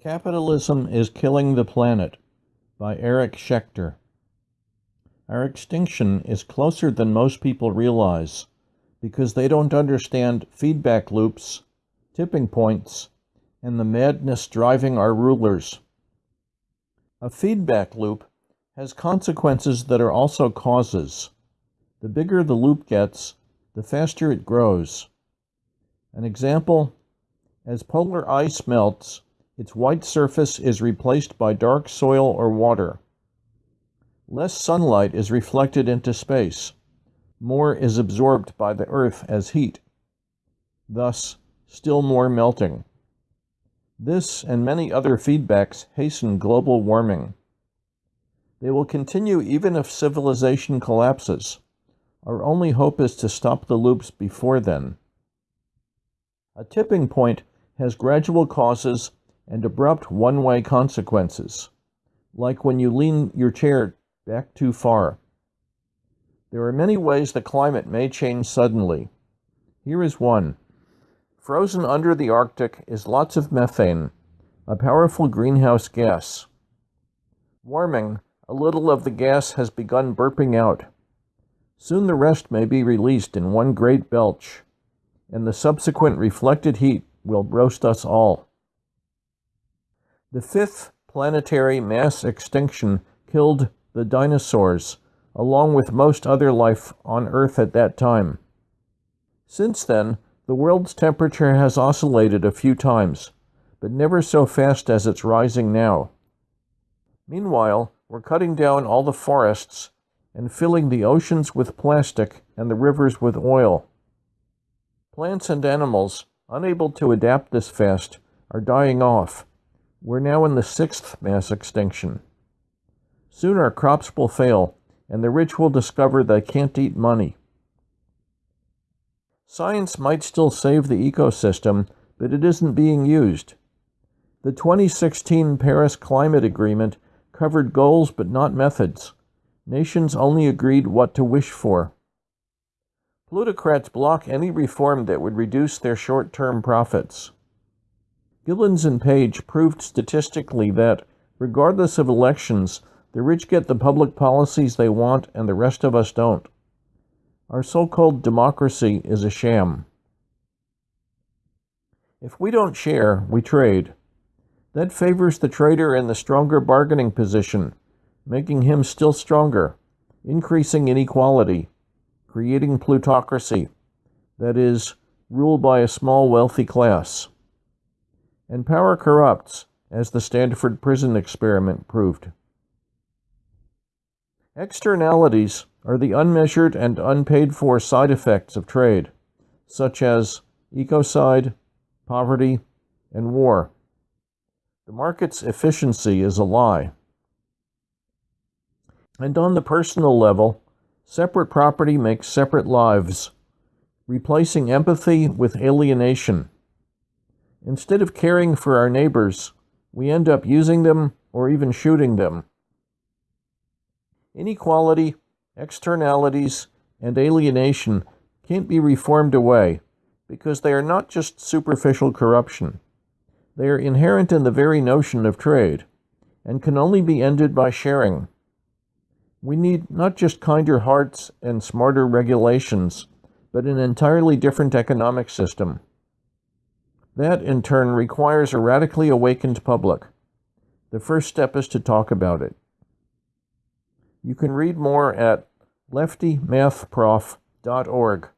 Capitalism is Killing the Planet by Eric Schechter. Our extinction is closer than most people realize because they don't understand feedback loops, tipping points, and the madness driving our rulers. A feedback loop has consequences that are also causes. The bigger the loop gets, the faster it grows. An example, as polar ice melts, its white surface is replaced by dark soil or water. Less sunlight is reflected into space. More is absorbed by the Earth as heat. Thus, still more melting. This and many other feedbacks hasten global warming. They will continue even if civilization collapses. Our only hope is to stop the loops before then. A tipping point has gradual causes and abrupt one way consequences, like when you lean your chair back too far. There are many ways the climate may change suddenly. Here is one. Frozen under the Arctic is lots of methane, a powerful greenhouse gas. Warming, a little of the gas has begun burping out. Soon the rest may be released in one great belch, and the subsequent reflected heat will roast us all. The fifth planetary mass extinction killed the dinosaurs, along with most other life on Earth at that time. Since then, the world's temperature has oscillated a few times, but never so fast as it's rising now. Meanwhile, we're cutting down all the forests and filling the oceans with plastic and the rivers with oil. Plants and animals, unable to adapt this fast, are dying off we're now in the sixth mass extinction. Soon our crops will fail, and the rich will discover they can't eat money. Science might still save the ecosystem, but it isn't being used. The 2016 Paris Climate Agreement covered goals but not methods. Nations only agreed what to wish for. Plutocrats block any reform that would reduce their short term profits. Gilens and Page proved statistically that, regardless of elections, the rich get the public policies they want and the rest of us don't. Our so called democracy is a sham. If we don't share, we trade. That favors the trader in the stronger bargaining position, making him still stronger, increasing inequality, creating plutocracy, that is, rule by a small wealthy class. And power corrupts, as the Stanford prison experiment proved. Externalities are the unmeasured and unpaid for side effects of trade, such as ecocide, poverty, and war. The market's efficiency is a lie. And on the personal level, separate property makes separate lives, replacing empathy with alienation. Instead of caring for our neighbors, we end up using them or even shooting them. Inequality, externalities, and alienation can't be reformed away because they are not just superficial corruption. They are inherent in the very notion of trade and can only be ended by sharing. We need not just kinder hearts and smarter regulations, but an entirely different economic system. That, in turn, requires a radically awakened public. The first step is to talk about it. You can read more at leftymathprof.org.